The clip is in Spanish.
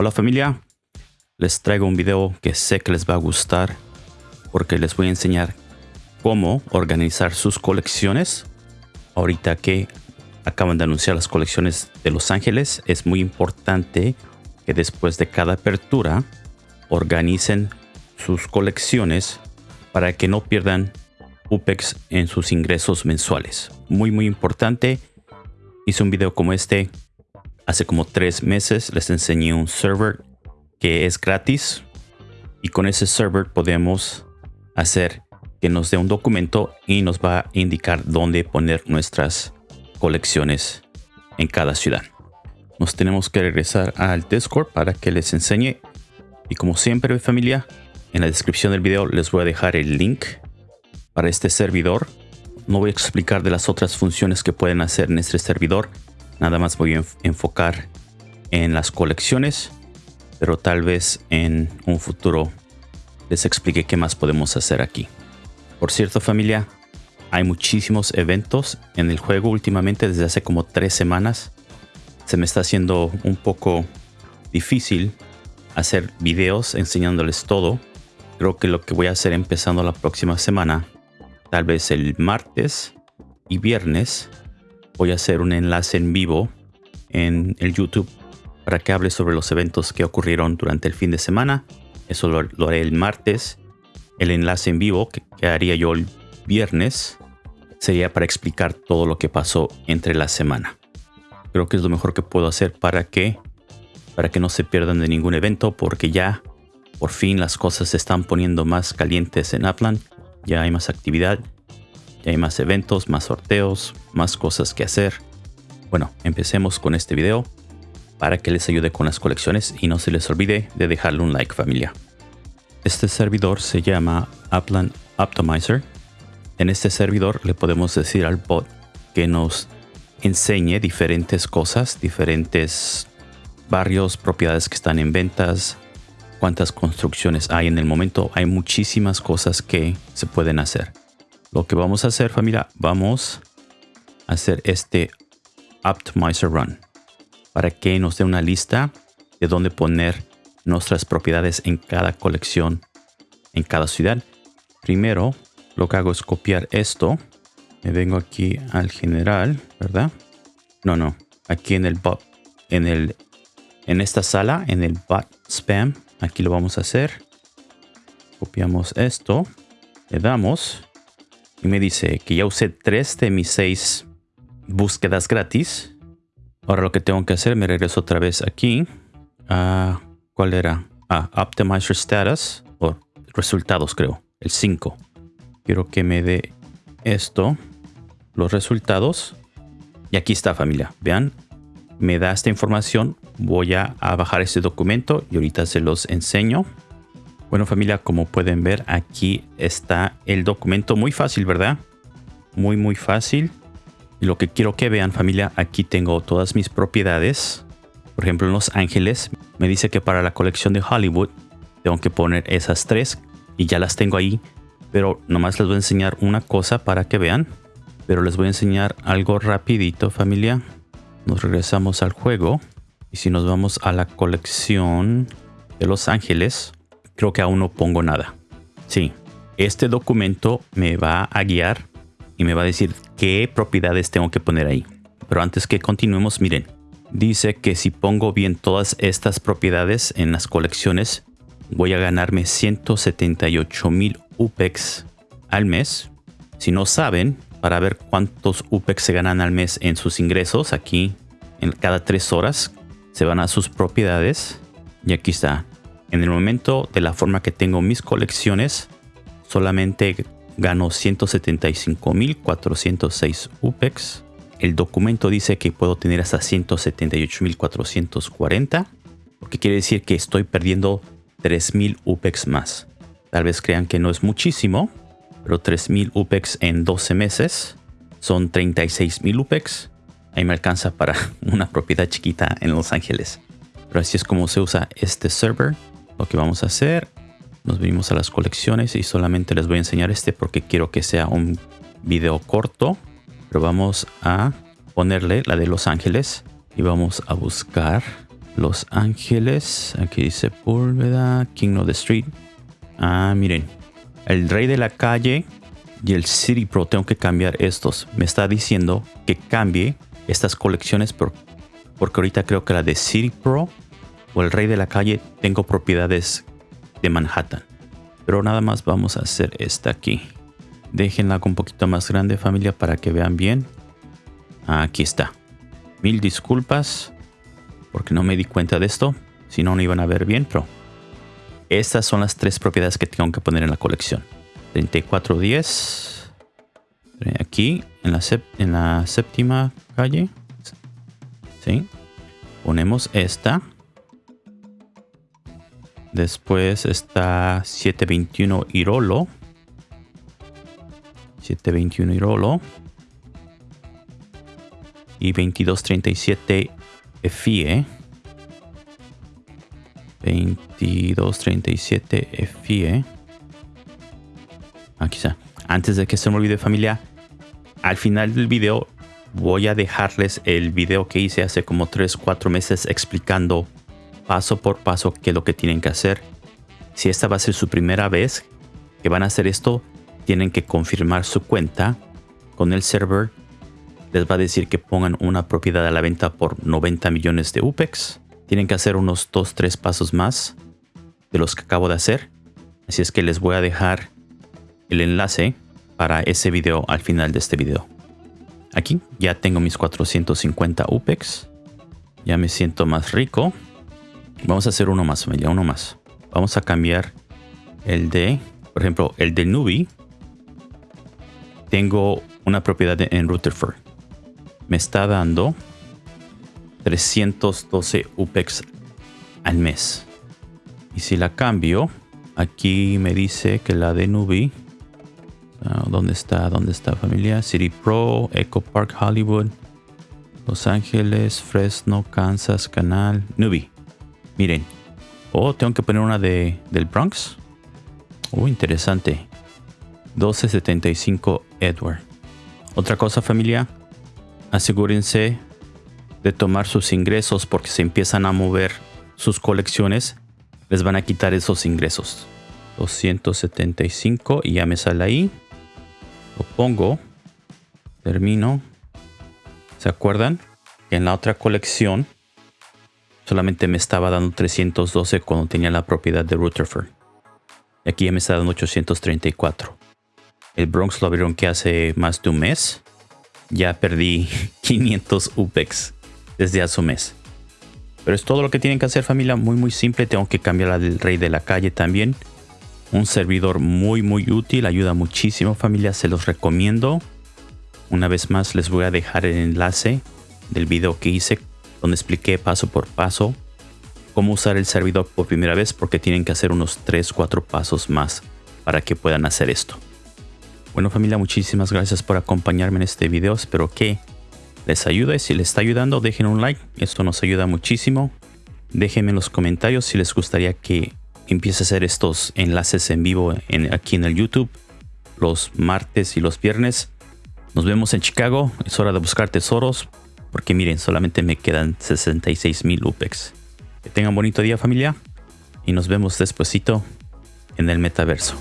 Hola familia, les traigo un video que sé que les va a gustar porque les voy a enseñar cómo organizar sus colecciones. Ahorita que acaban de anunciar las colecciones de Los Ángeles, es muy importante que después de cada apertura organicen sus colecciones para que no pierdan UPEX en sus ingresos mensuales. Muy muy importante. Hice un video como este Hace como tres meses les enseñé un server que es gratis y con ese server podemos hacer que nos dé un documento y nos va a indicar dónde poner nuestras colecciones en cada ciudad. Nos tenemos que regresar al Discord para que les enseñe y como siempre familia, en la descripción del video les voy a dejar el link para este servidor. No voy a explicar de las otras funciones que pueden hacer en este servidor Nada más voy a enfocar en las colecciones, pero tal vez en un futuro les explique qué más podemos hacer aquí. Por cierto familia, hay muchísimos eventos en el juego últimamente desde hace como tres semanas. Se me está haciendo un poco difícil hacer videos enseñándoles todo. Creo que lo que voy a hacer empezando la próxima semana, tal vez el martes y viernes, voy a hacer un enlace en vivo en el YouTube para que hable sobre los eventos que ocurrieron durante el fin de semana. Eso lo, haré el martes. El enlace en vivo que, haría yo el viernes sería para explicar todo lo que pasó entre la semana. Creo que es lo mejor que puedo hacer para que para que no se pierdan de ningún evento porque ya por fin las cosas se están poniendo más calientes en Upland. Ya hay más actividad hay más eventos, más sorteos, más cosas que hacer. Bueno, empecemos con este video para que les ayude con las colecciones y no se les olvide de dejarle un like familia. Este servidor se llama Upland Optimizer. En este servidor le podemos decir al bot que nos enseñe diferentes cosas, diferentes barrios, propiedades que están en ventas, cuántas construcciones hay en el momento. Hay muchísimas cosas que se pueden hacer. Lo que vamos a hacer familia, vamos a hacer este Optimizer Run para que nos dé una lista de dónde poner nuestras propiedades en cada colección, en cada ciudad. Primero, lo que hago es copiar esto. Me vengo aquí al general, ¿verdad? No, no. Aquí en el bot, en el, en esta sala, en el bot spam, aquí lo vamos a hacer. Copiamos esto, le damos y me dice que ya usé tres de mis seis búsquedas gratis. Ahora lo que tengo que hacer, me regreso otra vez aquí. a ¿Cuál era? Ah, Optimizer Status o resultados creo, el 5. Quiero que me dé esto, los resultados. Y aquí está familia, vean, me da esta información. Voy a, a bajar este documento y ahorita se los enseño. Bueno familia, como pueden ver aquí está el documento muy fácil, ¿verdad? Muy muy fácil. Y lo que quiero que vean familia, aquí tengo todas mis propiedades. Por ejemplo en Los Ángeles me dice que para la colección de Hollywood tengo que poner esas tres y ya las tengo ahí. Pero nomás les voy a enseñar una cosa para que vean. Pero les voy a enseñar algo rapidito familia. Nos regresamos al juego. Y si nos vamos a la colección de Los Ángeles, creo que aún no pongo nada. Sí, este documento me va a guiar y me va a decir qué propiedades tengo que poner ahí. Pero antes que continuemos, miren, dice que si pongo bien todas estas propiedades en las colecciones, voy a ganarme 178 mil UPEX al mes. Si no saben, para ver cuántos UPEX se ganan al mes en sus ingresos, aquí en cada tres horas se van a sus propiedades y aquí está en el momento de la forma que tengo mis colecciones, solamente gano 175.406 UPEX. El documento dice que puedo tener hasta 178.440, lo que quiere decir que estoy perdiendo 3.000 UPEX más. Tal vez crean que no es muchísimo, pero 3.000 UPEX en 12 meses son 36.000 UPEX. Ahí me alcanza para una propiedad chiquita en Los Ángeles. Pero así es como se usa este server lo que vamos a hacer, nos venimos a las colecciones y solamente les voy a enseñar este porque quiero que sea un video corto. Pero vamos a ponerle la de Los Ángeles y vamos a buscar Los Ángeles. Aquí dice Púlveda. King of the Street. Ah, miren. El Rey de la Calle y el City Pro. Tengo que cambiar estos. Me está diciendo que cambie estas colecciones por, porque ahorita creo que la de City Pro o el Rey de la Calle tengo propiedades de Manhattan. Pero nada más vamos a hacer esta aquí. Déjenla un poquito más grande familia para que vean bien. Aquí está. Mil disculpas porque no me di cuenta de esto. Si no, no iban a ver bien, pero estas son las tres propiedades que tengo que poner en la colección. 3410. Aquí, en la, en la séptima calle. ¿Sí? Ponemos esta. Después está 721 Irolo. 721 Irolo. Y 2237 FIE. 2237 FIE. Aquí está. Antes de que se me olvide familia, al final del video voy a dejarles el video que hice hace como 3-4 meses explicando paso por paso qué es lo que tienen que hacer. Si esta va a ser su primera vez que van a hacer esto, tienen que confirmar su cuenta con el server les va a decir que pongan una propiedad a la venta por 90 millones de UPEX. Tienen que hacer unos 2-3 pasos más de los que acabo de hacer. Así es que les voy a dejar el enlace para ese video al final de este video. Aquí ya tengo mis 450 UPEX. Ya me siento más rico. Vamos a hacer uno más, familia, uno más. Vamos a cambiar el de, por ejemplo, el de Nubi. Tengo una propiedad en Rutherford me está dando 312 UPEX al mes. Y si la cambio, aquí me dice que la de Nubi, ah, ¿dónde está? ¿Dónde está familia? City Pro, Echo Park Hollywood, Los Ángeles, Fresno, Kansas, Canal, Nubi. Miren. Oh, tengo que poner una de, del Bronx. Oh, interesante. 1275 Edward. Otra cosa familia, asegúrense de tomar sus ingresos porque si empiezan a mover sus colecciones, les van a quitar esos ingresos. 275 y ya me sale ahí. Lo pongo. Termino. ¿Se acuerdan? En la otra colección solamente me estaba dando 312 cuando tenía la propiedad de Rutherford. Y aquí ya me está dando 834. El Bronx lo vieron que hace más de un mes ya perdí 500 UPEX desde hace un mes. Pero es todo lo que tienen que hacer familia, muy muy simple. Tengo que cambiar la del rey de la calle también. Un servidor muy muy útil, ayuda muchísimo familia, se los recomiendo. Una vez más les voy a dejar el enlace del video que hice donde expliqué paso por paso cómo usar el servidor por primera vez porque tienen que hacer unos 3-4 pasos más para que puedan hacer esto. Bueno familia, muchísimas gracias por acompañarme en este video. Espero que les ayude. Si les está ayudando, dejen un like. Esto nos ayuda muchísimo. Déjenme en los comentarios si les gustaría que empiece a hacer estos enlaces en vivo aquí en el YouTube los martes y los viernes. Nos vemos en Chicago. Es hora de buscar tesoros porque miren, solamente me quedan 66 mil UPEX. Que tengan bonito día familia y nos vemos despuesito en el metaverso.